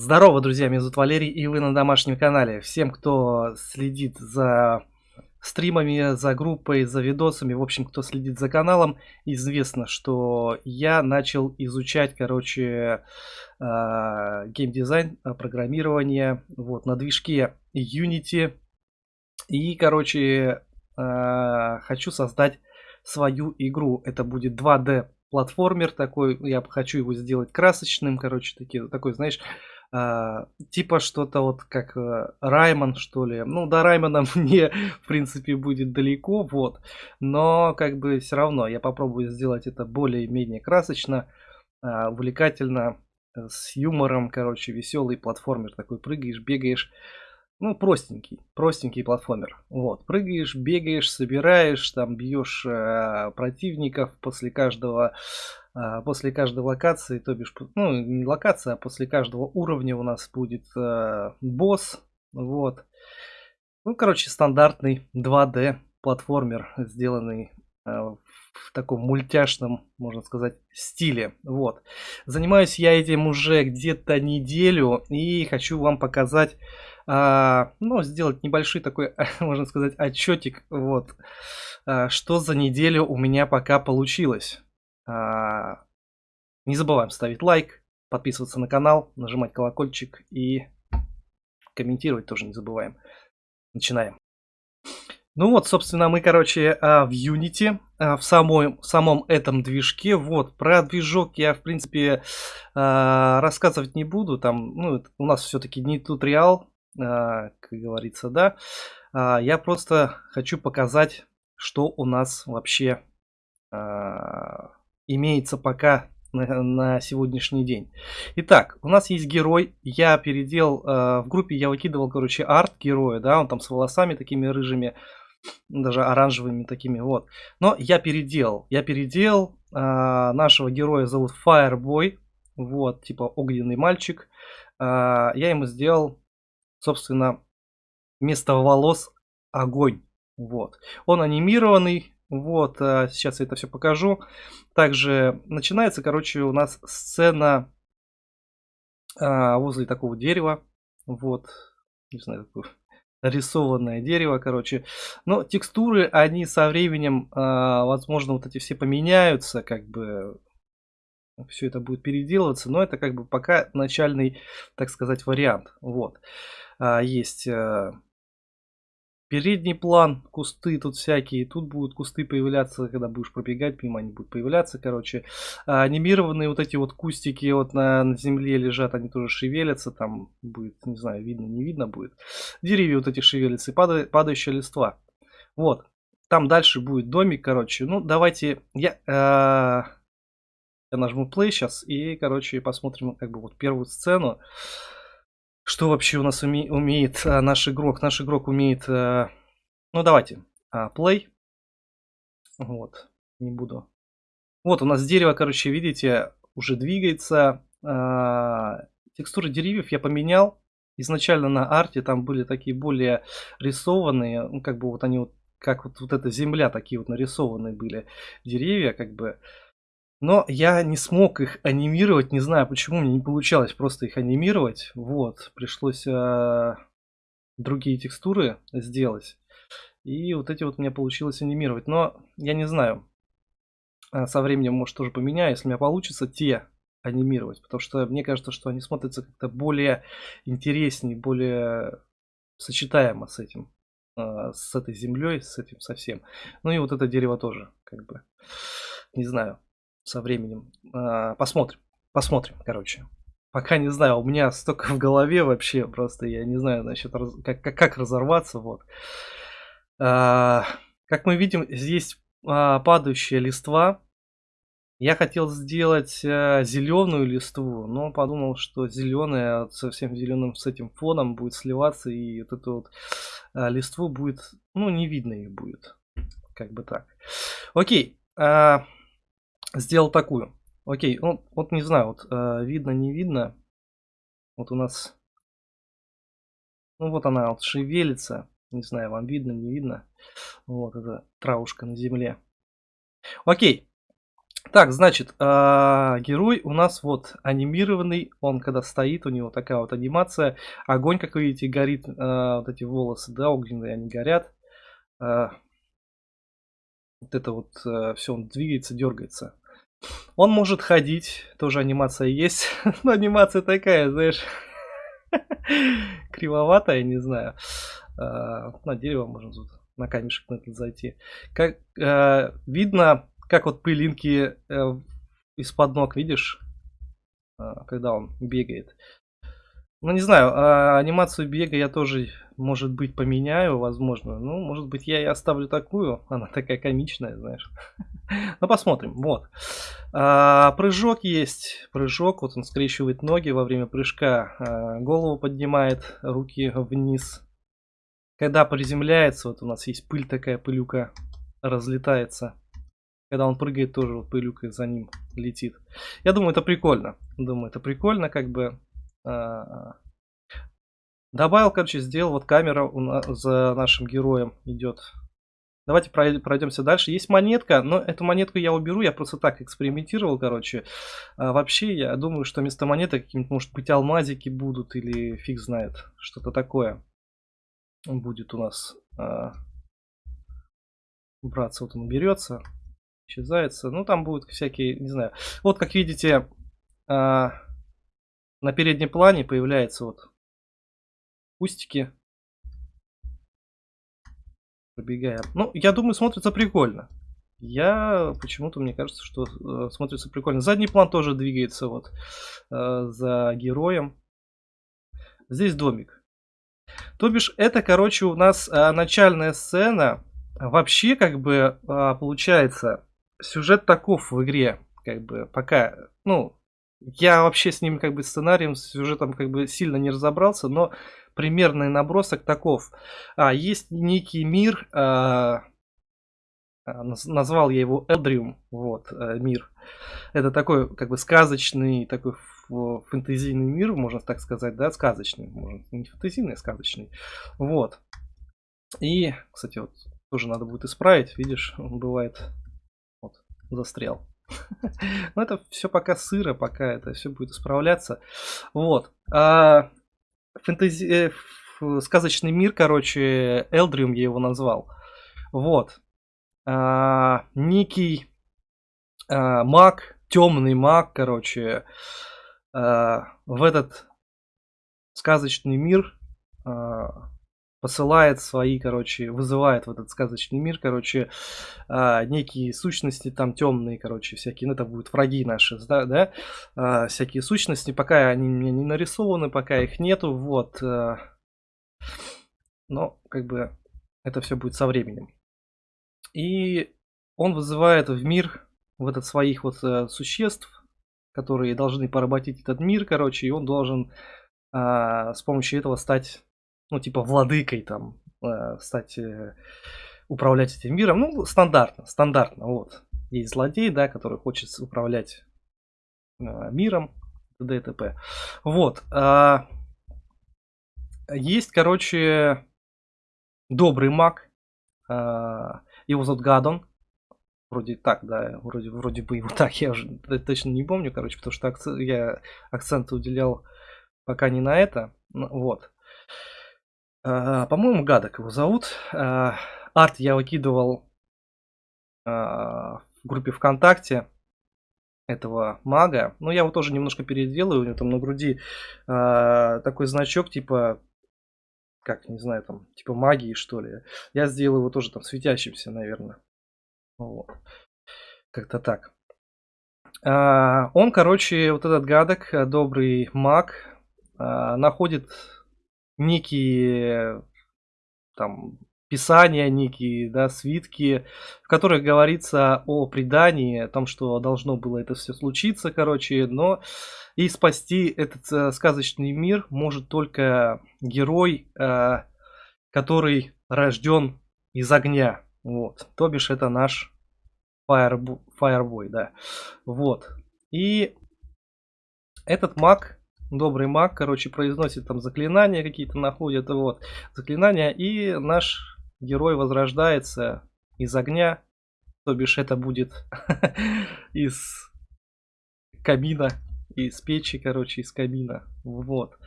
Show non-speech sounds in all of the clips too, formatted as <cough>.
Здорово, друзья, меня зовут Валерий, и вы на домашнем канале. Всем, кто следит за стримами, за группой, за видосами, в общем, кто следит за каналом, известно, что я начал изучать, короче, а, геймдизайн, а, программирование, вот, на движке Unity. И, короче, а, хочу создать свою игру. Это будет 2D платформер такой, я хочу его сделать красочным, короче, такие, такой, знаешь, типа что-то вот как э, Раймон, что ли. Ну, до Раймона <laughs> мне, в принципе, будет далеко, вот. Но, как бы, все равно я попробую сделать это более-менее красочно, а, увлекательно, э, с юмором, короче, веселый платформер такой. Прыгаешь, бегаешь. Ну, простенький, простенький платформер. Вот, прыгаешь, бегаешь, собираешь, там бьешь э, противников после каждого а, после каждой локации, то бишь, ну, не локация, а после каждого уровня у нас будет э, босс. Вот. Ну, короче, стандартный 2D платформер, сделанный э, в таком мультяшном, можно сказать, стиле. Вот. Занимаюсь я этим уже где-то неделю и хочу вам показать, а, ну, сделать небольшой такой, <laughs> можно сказать, отчетик, вот, а, что за неделю у меня пока получилось. А, не забываем ставить лайк, подписываться на канал, нажимать колокольчик и комментировать тоже не забываем. Начинаем. Ну вот, собственно, мы, короче, а, в Unity, а, в самом, самом этом движке. Вот, про движок я, в принципе, рассказывать не буду. Там, ну, у нас все-таки не туториал, как говорится, да. Я просто хочу показать, что у нас вообще имеется пока на, на сегодняшний день. Итак, у нас есть герой. Я переделал, э, в группе я выкидывал, короче, арт героя, да, он там с волосами такими рыжими, даже оранжевыми такими, вот. Но я переделал, я переделал, э, нашего героя зовут Fireboy, вот, типа огненный мальчик. Э, я ему сделал, собственно, вместо волос огонь, вот. Он анимированный, вот, а, сейчас я это все покажу. Также начинается, короче, у нас сцена а, возле такого дерева. Вот, не знаю, такое <laughs> рисованное дерево, короче. Но текстуры, они со временем, а, возможно, вот эти все поменяются, как бы все это будет переделываться, но это как бы пока начальный, так сказать, вариант. Вот. Есть Передний план, кусты тут всякие. Тут будут кусты появляться, когда будешь пробегать мимо, они будут появляться, короче. А, анимированные вот эти вот кустики вот на, на земле лежат, они тоже шевелятся. Там будет, не знаю, видно, не видно будет. Деревья вот эти шевелятся и падает, падающая листва. Вот. Там дальше будет домик, короче. Ну, давайте я... Э, я нажму play сейчас и, короче, посмотрим как бы вот первую сцену. Что вообще у нас уме умеет а, наш игрок? Наш игрок умеет... А, ну, давайте. А, play. Вот. Не буду. Вот у нас дерево, короче, видите, уже двигается. А, текстуры деревьев я поменял. Изначально на арте там были такие более рисованные. Ну, как бы вот они вот... Как вот, вот эта земля, такие вот нарисованные были деревья, как бы... Но я не смог их анимировать, не знаю почему, мне не получалось просто их анимировать. Вот, пришлось э, другие текстуры сделать. И вот эти вот у меня получилось анимировать. Но я не знаю, а, со временем, может, тоже поменяю, если у меня получится те анимировать. Потому что мне кажется, что они смотрятся как-то более интереснее, более сочетаемо с этим, э, с этой землей, с этим совсем. Ну и вот это дерево тоже, как бы, не знаю со временем. А, посмотрим. Посмотрим, короче. Пока не знаю, у меня столько в голове вообще, просто я не знаю, значит, как, как, как разорваться, вот. А, как мы видим, здесь а, падающая листва. Я хотел сделать а, зеленую листву, но подумал, что зеленая совсем зеленым с этим фоном будет сливаться, и вот эту вот а, листву будет, ну, не видно их будет. Как бы так. Окей. А, сделал такую. Окей, ну вот не знаю, вот э, видно, не видно. Вот у нас, ну вот она вот шевелится. Не знаю, вам видно, не видно. Вот это травушка на земле. Окей. Так, значит, а, герой у нас вот анимированный, он когда стоит, у него такая вот анимация, огонь, как вы видите, горит, а, вот эти волосы, да, огненные, они горят. А, вот это вот все, он двигается, дергается. Он может ходить, тоже анимация есть, <laughs> но анимация такая, знаешь, <laughs> кривоватая, не знаю. На дерево можно тут, на камешек на этот зайти. Как видно, как вот пылинки э, из-под ног, видишь, э, когда он бегает. Ну, не знаю, а анимацию бега я тоже, может быть, поменяю, возможно. Ну, может быть, я и оставлю такую. Она такая комичная, знаешь. <laughs> Ну, посмотрим. Вот. А, прыжок есть. Прыжок. Вот он скрещивает ноги во время прыжка. А, голову поднимает, руки вниз. Когда приземляется, вот у нас есть пыль такая, пылюка разлетается. Когда он прыгает, тоже вот пылюка за ним летит. Я думаю, это прикольно. Думаю, это прикольно, как бы. Добавил, короче, сделал вот камера за нашим героем идет. Давайте пройдемся дальше. Есть монетка, но эту монетку я уберу, я просто так экспериментировал, короче. А вообще, я думаю, что вместо какие-нибудь, может быть, алмазики будут или фиг знает, что-то такое будет у нас а, браться. Вот он берется исчезается. Ну, там будут всякие, не знаю. Вот, как видите, а, на переднем плане появляются вот кустики. Пробегая. Ну, я думаю, смотрится прикольно. Я почему-то, мне кажется, что э, смотрится прикольно. Задний план тоже двигается вот э, за героем. Здесь домик. То бишь, это, короче, у нас э, начальная сцена. Вообще, как бы, э, получается, сюжет таков в игре, как бы, пока, ну, я вообще с ним, как бы, сценарием, с сюжетом, как бы, сильно не разобрался, но примерный набросок таков. А, есть некий мир, а, а назвал я его Элдриум, вот, а, мир. Это такой, как бы, сказочный, такой фэнтезийный мир, можно так сказать, да, сказочный, можно, не фэнтезийный, а сказочный, вот. И, кстати, вот, тоже надо будет исправить, видишь, он бывает застрял. <laughs> Но это все пока сыро, пока это все будет исправляться. Вот. А, фэнтези... Э, сказочный мир, короче, Элдриум я его назвал. Вот. А, некий а, маг, темный маг, короче, а, в этот сказочный мир посылает свои, короче, вызывает в этот сказочный мир, короче, а, некие сущности там темные, короче, всякие, ну это будут враги наши, да, да, а, всякие сущности, пока они мне не нарисованы, пока их нету, вот, а, но, как бы, это все будет со временем. И он вызывает в мир, в этот своих вот а, существ, которые должны поработить этот мир, короче, и он должен а, с помощью этого стать ну, типа, владыкой там, э, стать, э, управлять этим миром. Ну, стандартно, стандартно, вот. Есть злодей, да, который хочет управлять э, миром, т.д. и т.п. Вот. Э, есть, короче, добрый маг. Э, его зовут Гадон. Вроде так, да, вроде, вроде бы его <laughs> так, я уже точно не помню, короче, потому что акцент, я акцент уделял пока не на это. Вот. А, по-моему, Гадок его зовут. А, арт я выкидывал а, в группе ВКонтакте этого мага. Но я его тоже немножко переделаю. У него там на груди такой значок типа как, не знаю, там, типа магии, что ли. Я сделал его тоже там светящимся, наверное. Вот. Как-то так. он, короче, вот этот гадок, добрый маг, находит некие там писания, некие да, свитки, в которых говорится о предании, о том, что должно было это все случиться, короче, но и спасти этот э, сказочный мир может только герой, э, который рожден из огня. Вот. То бишь это наш Fireboy, Fireboy да. Вот. И этот маг добрый маг, короче, произносит там заклинания какие-то, находит, вот, заклинания, и наш герой возрождается из огня, То бишь это будет <laughs> из кабина, из печи, короче, из кабина. Вот.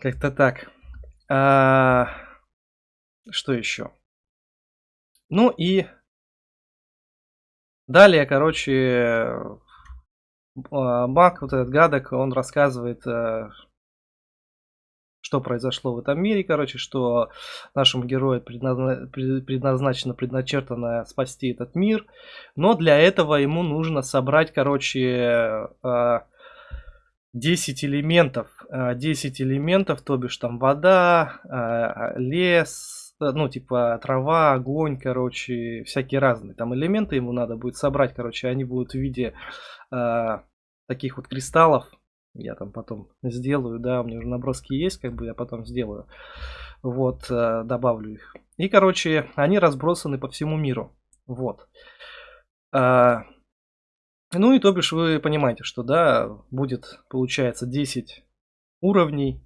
Как-то так. А, что еще? Ну и далее, короче, Мак, вот этот гадок, он рассказывает, э, что произошло в этом мире, короче, что нашему герою предназначено, предначертано спасти этот мир, но для этого ему нужно собрать, короче, 10 э, элементов, 10 э, элементов, то бишь там вода, лес, ну, типа трава, огонь, короче, всякие разные там элементы ему надо будет собрать, короче, они будут в виде э, таких вот кристаллов. Я там потом сделаю, да, у меня уже наброски есть, как бы я потом сделаю. Вот, э, добавлю их. И, короче, они разбросаны по всему миру. Вот. Э, ну и то бишь вы понимаете, что, да, будет, получается, 10 уровней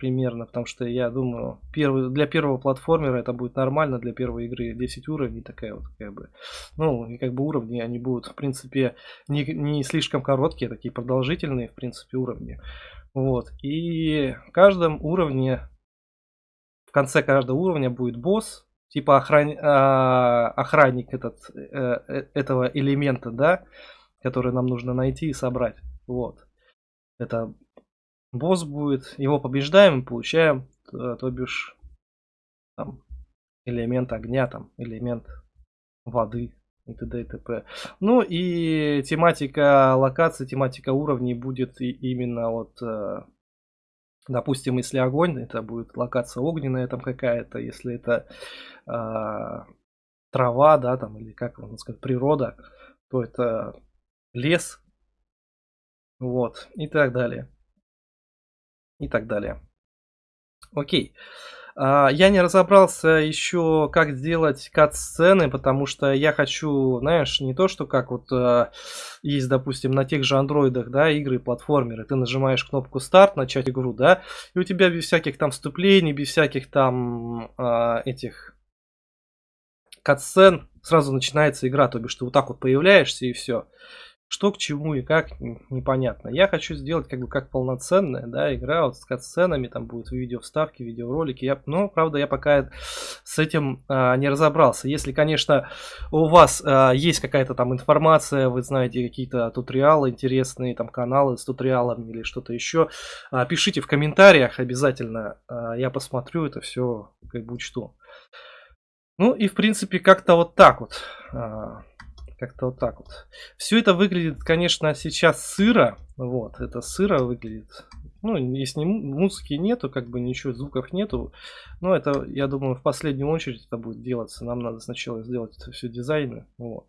примерно, потому что я думаю, первый, для первого платформера это будет нормально, для первой игры 10 уровней такая вот как бы, ну и как бы уровни они будут в принципе не, не слишком короткие, такие продолжительные в принципе уровни, вот, и в каждом уровне, в конце каждого уровня будет босс, типа охран... а, охранник этот, э, э, этого элемента, да, который нам нужно найти и собрать, вот. Это босс будет, его побеждаем, получаем, то, то бишь, там, элемент огня, там, элемент воды и т.д. и т.п. Ну и тематика локации, тематика уровней будет и именно вот, э, допустим, если огонь, это будет локация огненная там какая-то, если это э, трава, да, там, или как можно сказать, природа, то это лес, вот, и так далее и так далее. Окей. А, я не разобрался еще, как сделать кат-сцены, потому что я хочу, знаешь, не то, что как вот э, есть, допустим, на тех же андроидах, да, игры, платформеры, ты нажимаешь кнопку старт, начать игру, да, и у тебя без всяких там вступлений, без всяких там э, этих кат-сцен сразу начинается игра, то бишь ты вот так вот появляешься и все. Что к чему и как, непонятно. Я хочу сделать как бы как полноценная да, игра вот с катсценами, там будут видео вставки, видеоролики. Я, но, правда, я пока с этим а, не разобрался. Если, конечно, у вас а, есть какая-то там информация, вы знаете какие-то туториалы интересные, там каналы с туториалами или что-то еще, а, пишите в комментариях обязательно. А, я посмотрю это все, как бы учту. Ну и, в принципе, как-то вот так вот. А, как-то вот так вот. Все это выглядит, конечно, сейчас сыро. Вот, это сыро выглядит. Ну, если музыки нету, как бы ничего, звуков нету. Но это, я думаю, в последнюю очередь это будет делаться. Нам надо сначала сделать это все дизайны. Вот.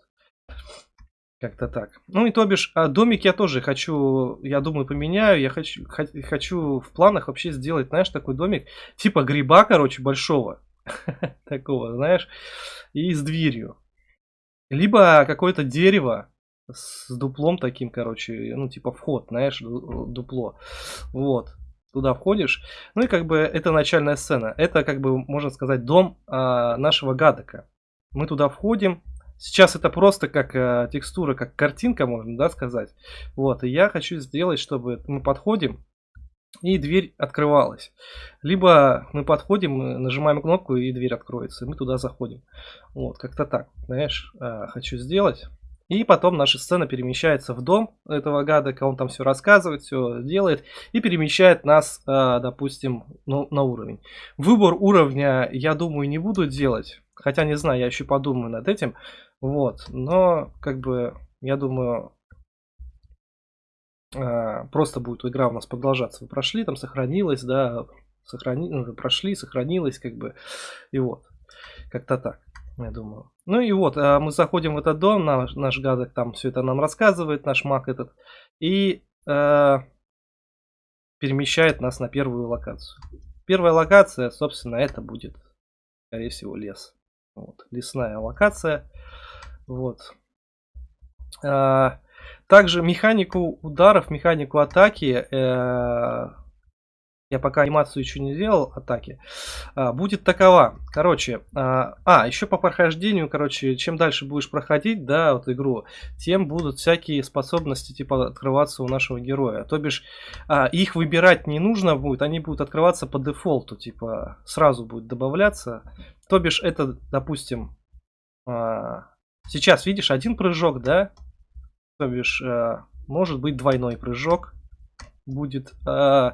Как-то так. Ну и то бишь, а домик я тоже хочу, я думаю, поменяю. Я хочу, хочу в планах вообще сделать, знаешь, такой домик, типа гриба, короче, большого. <laughs> Такого, знаешь, и с дверью. Либо какое-то дерево с дуплом таким, короче, ну, типа вход, знаешь, дупло. Вот. Туда входишь. Ну и как бы это начальная сцена. Это, как бы, можно сказать, дом а, нашего гадока. Мы туда входим. Сейчас это просто как а, текстура, как картинка, можно, да, сказать. Вот, и я хочу сделать, чтобы мы подходим, и дверь открывалась. Либо мы подходим, нажимаем кнопку и дверь откроется, и мы туда заходим. Вот, как-то так, знаешь, а, хочу сделать. И потом наша сцена перемещается в дом этого гада, он там все рассказывает, все делает, и перемещает нас, а, допустим, ну, на уровень. Выбор уровня, я думаю, не буду делать, хотя не знаю, я еще подумаю над этим, вот, но, как бы, я думаю, просто будет игра у нас продолжаться. Вы прошли, там сохранилось, да, сохрани... ну, прошли, сохранилось, как бы, и вот, как-то так, я думаю. Ну и вот, а, мы заходим в этот дом, наш, наш гадок там все это нам рассказывает, наш маг этот, и э, перемещает нас на первую локацию. Первая локация, собственно, это будет, скорее всего, лес. Вот, лесная локация. Вот. А, также механику ударов, механику атаки э, я пока анимацию еще не сделал атаки, а, будет такова. Короче, а, а, еще по прохождению, короче, чем дальше будешь проходить, да, вот игру, тем будут всякие способности, типа, открываться у нашего героя. То бишь, а, их выбирать не нужно будет, они будут открываться по дефолту, типа, сразу будет добавляться. То бишь, это, допустим, а, сейчас, видишь, один прыжок, да, то бишь, а, может быть двойной прыжок, будет, э,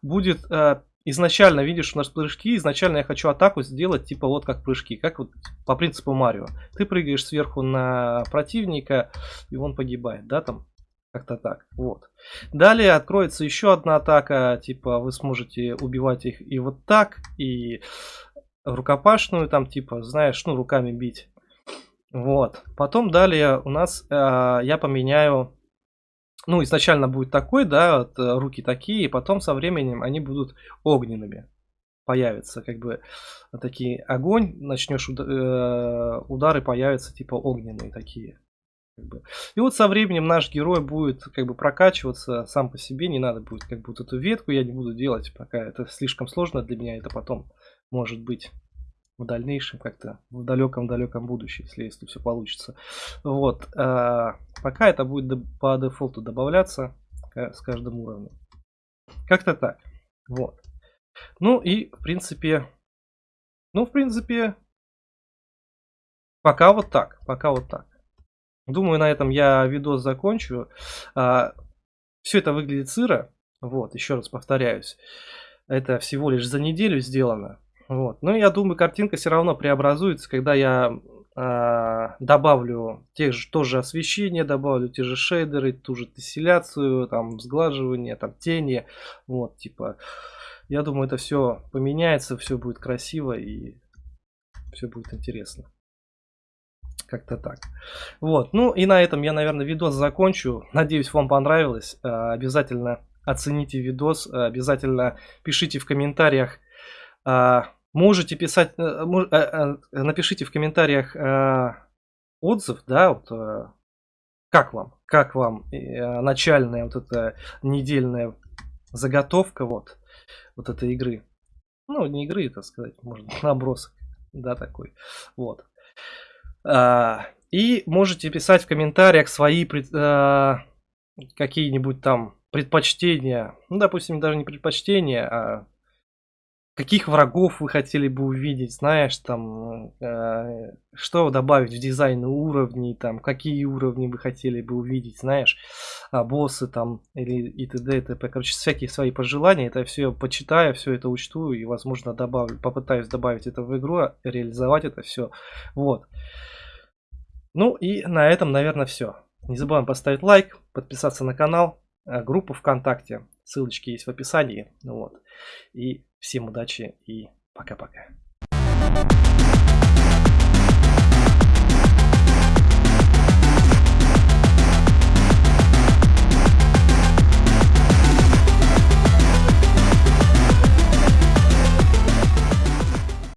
будет э, изначально, видишь, у нас прыжки, изначально я хочу атаку сделать типа вот как прыжки, как вот по принципу Марио. Ты прыгаешь сверху на противника, и он погибает, да, там, как-то так, вот. Далее откроется еще одна атака, типа вы сможете убивать их и вот так, и рукопашную там, типа, знаешь, ну, руками бить. Вот. Потом далее у нас э, я поменяю ну, изначально будет такой, да, вот, э, руки такие, и потом со временем они будут огненными. Появятся как бы такие огонь, начнешь уд э, удары появятся типа огненные такие. Как бы. И вот со временем наш герой будет как бы прокачиваться сам по себе, не надо будет как бы вот эту ветку я не буду делать, пока это слишком сложно для меня, это потом может быть в дальнейшем как-то в далеком-далеком будущем, если, если все получится. Вот. А, пока это будет по дефолту добавляться с каждым уровнем. Как-то так. Вот. Ну и, в принципе, ну, в принципе, пока вот так. Пока вот так. Думаю, на этом я видос закончу. А, все это выглядит сыро. Вот, еще раз повторяюсь. Это всего лишь за неделю сделано. Вот. Но я думаю, картинка все равно преобразуется, когда я э, добавлю тех же, тоже освещение, добавлю те же шейдеры, ту же тесселяцию, там, сглаживание, там, тени. Вот, типа, я думаю, это все поменяется, все будет красиво и все будет интересно. Как-то так. Вот, ну и на этом я, наверное, видос закончу. Надеюсь, вам понравилось. Э, обязательно оцените видос, обязательно пишите в комментариях, а, можете писать, э, э, э, напишите в комментариях отзыв, да, вот, как вам, как вам начальная вот эта недельная заготовка вот, вот этой игры. Ну, не игры, так сказать, может набросок, да, такой, вот. А, и можете писать в комментариях свои какие-нибудь там предпочтения, ну, допустим, даже не предпочтения, а каких врагов вы хотели бы увидеть, знаешь, там, э, что добавить в дизайн уровней, там, какие уровни вы хотели бы увидеть, знаешь, а, боссы там, или и т.д. и т.п. Короче, всякие свои пожелания, это все почитаю, все это учту и, возможно, добавлю, попытаюсь добавить это в игру, реализовать это все, вот. Ну и на этом, наверное, все. Не забываем поставить лайк, подписаться на канал, э, группу ВКонтакте, ссылочки есть в описании, вот. И Всем удачи и пока-пока.